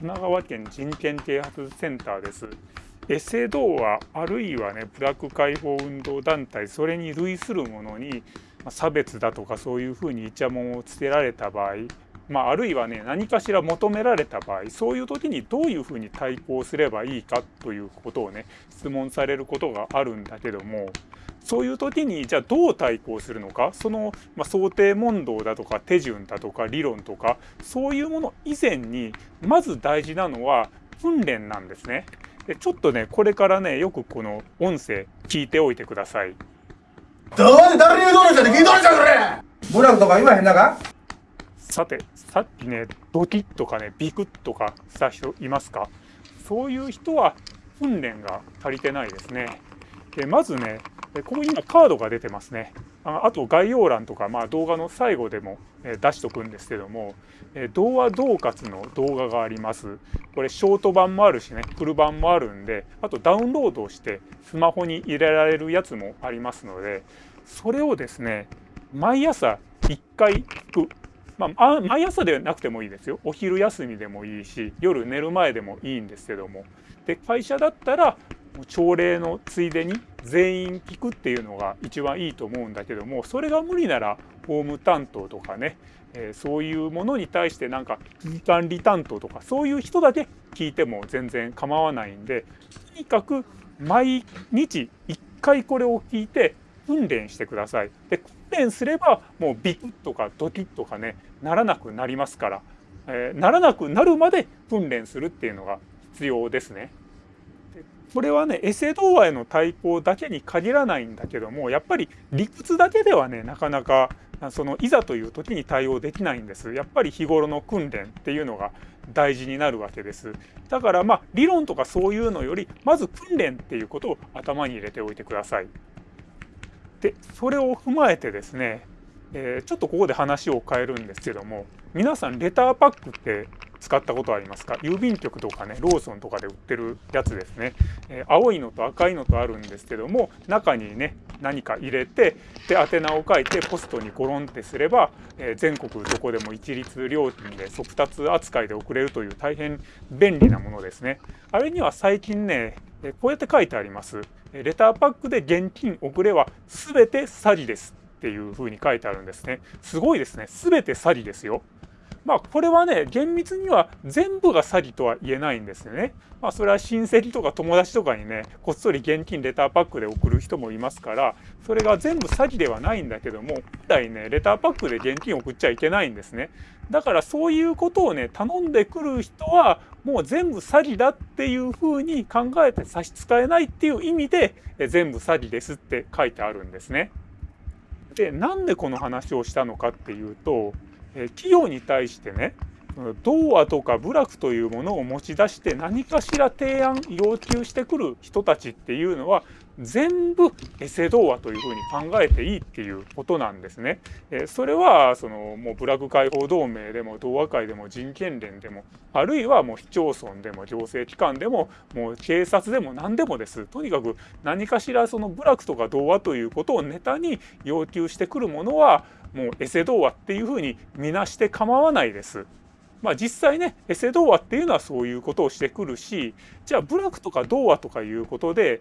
神奈川県人権啓発センターです。エセ童話あるいはねブラック解放運動団体それに類するものに差別だとかそういうふうにイチャモンをつけられた場合、まあ、あるいはね何かしら求められた場合そういう時にどういうふうに対抗すればいいかということをね質問されることがあるんだけどもそういう時にじゃあどう対抗するのかその、まあ、想定問答だとか手順だとか理論とかそういうもの以前にまず大事なのは訓練なんですね。でちょっとねこれからねよくこの音声聞いておいてください。どうで誰に言うとるんじゃって聞いとるんじゃそれブラとか言わへんなか？さてさっきねドキッとかねビクッとかした人いますか？そういう人は訓練が足りてないですね。でまずねここに今カードが出てますね。ああと概要欄とか、まあ、動画の最後でも出しとくんですけども童話恫喝の動画があります。これショート版もあるしねフル版もあるんであとダウンロードしてスマホに入れられるやつもありますのでそれをですね毎朝1回聞く。まあ、毎朝ではなくてもいいですよ。お昼休みでもいいし夜寝る前でもいいんですけども。で会社だったら朝礼のついでに全員聞くっていうのが一番いいと思うんだけどもそれが無理ならホーム担当とかね、えー、そういうものに対してなんか危機管理担当とかそういう人だけ聞いても全然構わないんでとにかく毎日1回これを聞いて訓練してください。で訓練すればもうビクッとかドキッとかねならなくなりますから、えー、ならなくなるまで訓練するっていうのが必要ですね。これはねエセ童話への対抗だけに限らないんだけどもやっぱり理屈だけではねなかなかそのいざという時に対応できないんですやっぱり日頃の訓練っていうのが大事になるわけですだからまあ理論とかそういうのよりまず訓練っていうことを頭に入れておいてくださいでそれを踏まえてですね、えー、ちょっとここで話を変えるんですけども皆さんレターパックって使ったことありますか？郵便局とかねローソンとかで売ってるやつですね、えー、青いのと赤いのとあるんですけども中にね何か入れてで宛名を書いてポストにゴロンってすれば、えー、全国どこでも一律料金で速達扱いで送れるという大変便利なものですね。あれには最近ねこうやって書いてあります。レターパックで現金送れは全て詐欺ですっていうふうに書いてあるんですね。すごいですね。全て詐欺ですよ。まあこれはね厳密には全部が詐欺とは言えないんですよね。まあそれは親戚とか友達とかにねこっそり現金レターパックで送る人もいますからそれが全部詐欺ではないんだけども本来ねレターパックで現金送っちゃいけないんですね。だからそういうことをね頼んでくる人はもう全部詐欺だっていうふうに考えて差し支えないっていう意味で全部詐欺ですって書いてあるんですね。でなんでこの話をしたのかっていうと企業に対してね童話とか部落というものを持ち出して何かしら提案要求してくる人たちっていうのは全部エセ童話というふうに考えていいっていうことなんですね。それはそのもう部落解放同盟でも童話会でも人権連でもあるいはもう市町村でも行政機関でももう警察でも何でもです。とにかく何かしらその部落とか童話ということをネタに要求してくるものはもうエセ童話っていうふうに見なして構わないです。まあ、実際ねエセ童話っていうのはそういうことをしてくるしじゃあ部落とか童話とかいうことで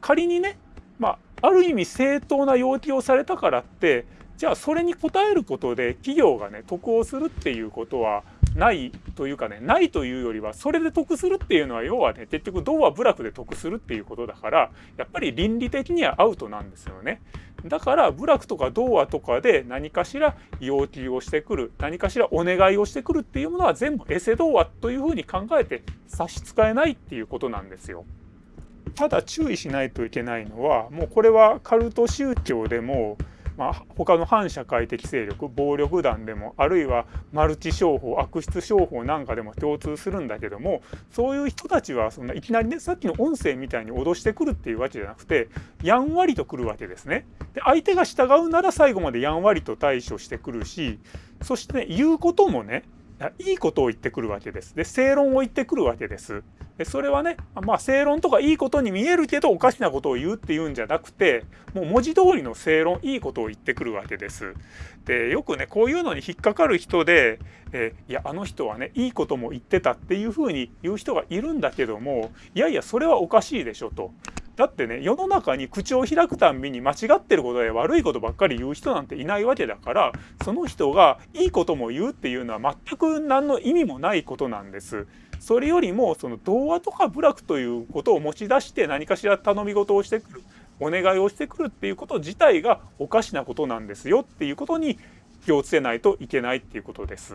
仮にね、まあ、ある意味正当な要求をされたからってじゃあそれに応えることで企業がね得をするっていうことはないというかねないというよりはそれで得するっていうのは要はね結局童話部落で得するっていうことだからやっぱり倫理的にはアウトなんですよね。だから部落とか童話とかで何かしら要求をしてくる何かしらお願いをしてくるっていうものは全部エセ童話というふうに考えて差し支えないっていうことなんですよ。ただ注意しないといけないのはもうこれはカルト宗教でもまあ、他の反社会的勢力暴力団でもあるいはマルチ商法悪質商法なんかでも共通するんだけどもそういう人たちはそんないきなりねさっきの音声みたいに脅してくるっていうわけじゃなくてやんわりとくるわけですね。で相手が従うなら最後までやんわりと対処してくるしそしてね言うこともねいいことを言ってくるわけです。で正論を言ってくるわけです。でそれはねまあ正論とかいいことに見えるけどおかしなことを言うっていうんじゃなくてもう文字通りの正論いいことを言ってくるわけです。でよくねこういうのに引っかかる人で、えいやあの人はねいいことも言ってたっていうふうに言う人がいるんだけどもいやいやそれはおかしいでしょと。だってね世の中に口を開くたんびに間違ってることで悪いことばっかり言う人なんていないわけだからその人がいいことも言うっていうのは全く何の意味もないことなんです。それよりもその童話とか部落ということを持ち出して何かしら頼み事をしてくるお願いをしてくるっていうこと自体がおかしなことなんですよっていうことに気をつけないといけないっていうことです。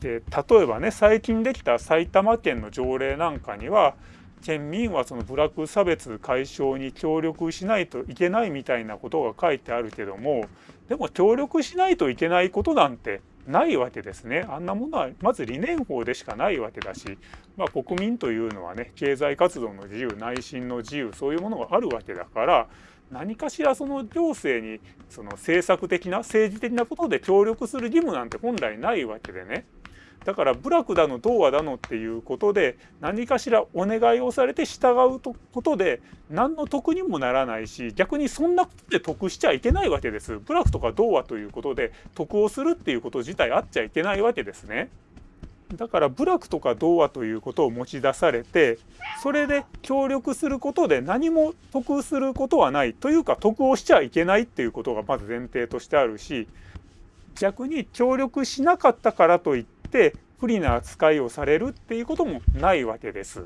で例えばね最近できた埼玉県の条例なんかには県民はその部落差別解消に協力しないといけないみたいなことが書いてあるけどもでも協力しないといけないことなんてないわけですね。あんなものはまず理念法でしかないわけだし、まあ、国民というのはね経済活動の自由内心の自由そういうものがあるわけだから何かしらその行政にその政策的な政治的なことで協力する義務なんて本来ないわけでねだから部落だの童話だのっていうことで何かしらお願いをされて従うことで何の得にもならないし逆にそんなことで得しちゃいけないわけです。部落とか童話ということで得をするっていうこと自体あっちゃいけないわけですね。だから部落とか童話ということを持ち出されてそれで協力することで何も得することはないというか得をしちゃいけないっていうことがまず前提としてあるし逆に協力しなかったからといってって不利な扱いをされるっていうこともないわけです。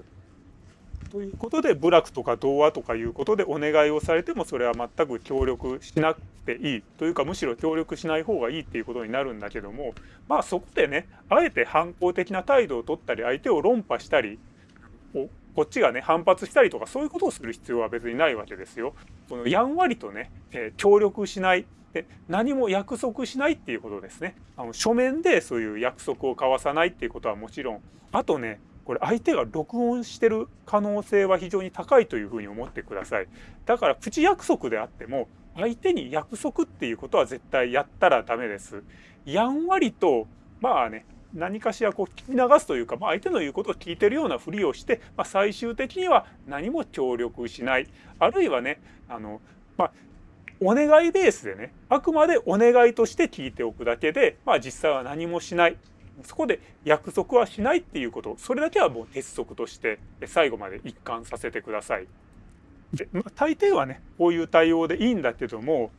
ということで部落とか童話とかいうことでお願いをされてもそれは全く協力しなくていいというかむしろ協力しない方がいいっていうことになるんだけどもまあそこでねあえて反抗的な態度を取ったり相手を論破したりこっちがね反発したりとかそういうことをする必要は別にないわけですよ。このやんわりとね、え、協力しないで何も約束しないっていうことですね。あの書面でそういう約束を交わさないっていうことはもちろん。あとねこれ相手が録音してる可能性は非常に高いというふうに思ってください。だから口約束であっても相手に約束っていうことは絶対やったらダメです。やんわりとまあね何かしらこう聞き流すというか、まあ、相手の言うことを聞いてるようなふりをして、まあ、最終的には何も協力しない。あるいはねあの、まあ、お願いベースでねあくまでお願いとして聞いておくだけで、まあ、実際は何もしないそこで約束はしないっていうことそれだけはもう鉄則として最後まで一貫させてください。でまあ、大抵はねこういう対応でいいんだけども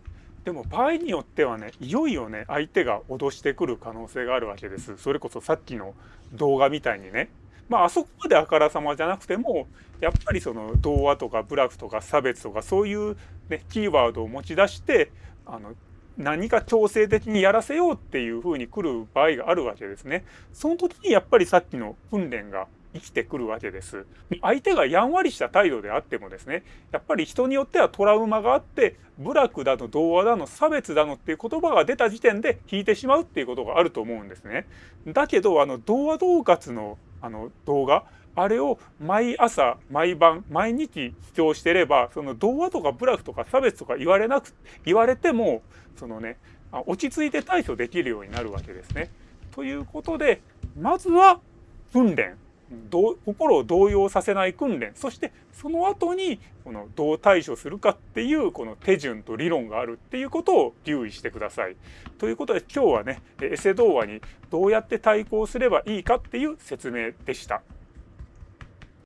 でも場合によってはねいよいよね相手が脅してくる可能性があるわけです。それこそさっきの動画みたいにねまああそこまであからさまじゃなくてもやっぱりその童話とか部落とか差別とかそういう、ね、キーワードを持ち出してあの何か強制的にやらせようっていうふうに来る場合があるわけですね。その時にやっぱりさっきの訓練が生きてくるわけです。相手がやんわりした態度であってもですねやっぱり人によってはトラウマがあって部落だの童話だの差別だのっていう言葉が出た時点で引いてしまうっていうことがあると思うんですね。だけどあの童話恫喝のあの動画あれを毎朝毎晩毎日視聴してればその童話とかブラフとか差別とか言われなく言われてもそのね落ち着いて対処できるようになるわけですね。ということでまずは訓練心を動揺させない訓練そしてその後にこのどう対処するかっていうこの手順と理論があるっていうことを留意してください。ということで今日はねエセ童話にどうやって対抗すればいいかっていう説明でした。